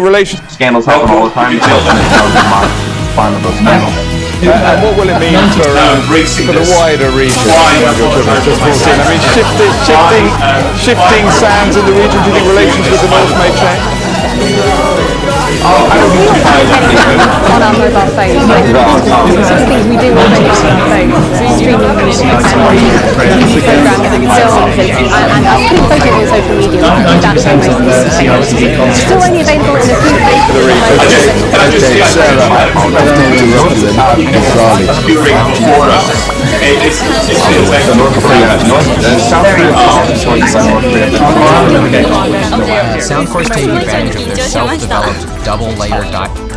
Relations. Scandals happen all the time. The salesman is how to mo- find the most. Uh, and what will it mean for, um, for the wider region? Just brought. I mean, shifting, shifting, shifting sands in the region. Do you think relations with the North may change? on our mobile phones. Like, some things we do already on our phones, streaming music and TV programs and films and, and our posting on social media. That's how most of this is Still only available in a few places. Okay, Sarah, I've known you roughly enough bizarrely. It's, it's, it's, it's like North Korea. North, uh, South Korea is choice by North Korea. Soundcore's taking advantage of their self-developed double-layer di-